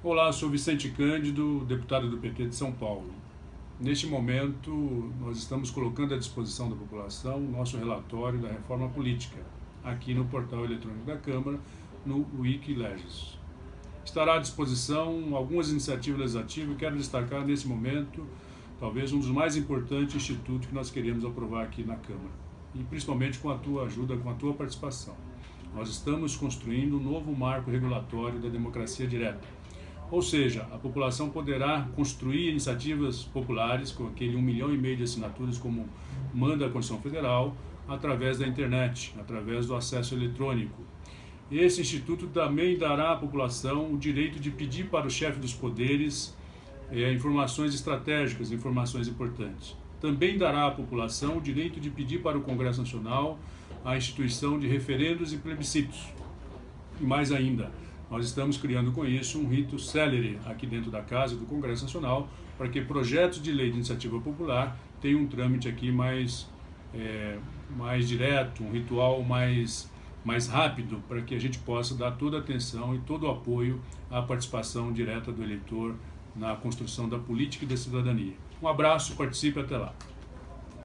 Olá, sou Vicente Cândido, deputado do PT de São Paulo. Neste momento, nós estamos colocando à disposição da população o nosso relatório da reforma política, aqui no portal eletrônico da Câmara, no Wikileges. Estará à disposição algumas iniciativas legislativas e quero destacar nesse momento, talvez um dos mais importantes institutos que nós queremos aprovar aqui na Câmara, e principalmente com a tua ajuda, com a tua participação. Nós estamos construindo um novo marco regulatório da democracia direta, ou seja, a população poderá construir iniciativas populares com aquele um milhão e meio de assinaturas como manda a Constituição Federal, através da internet, através do acesso eletrônico. Esse instituto também dará à população o direito de pedir para o chefe dos poderes eh, informações estratégicas, informações importantes. Também dará à população o direito de pedir para o Congresso Nacional a instituição de referendos e plebiscitos. E mais ainda, nós estamos criando com isso um rito célere aqui dentro da Casa do Congresso Nacional para que projetos de lei de iniciativa popular tenham um trâmite aqui mais, é, mais direto, um ritual mais, mais rápido, para que a gente possa dar toda a atenção e todo o apoio à participação direta do eleitor na construção da política e da cidadania. Um abraço, participe até lá.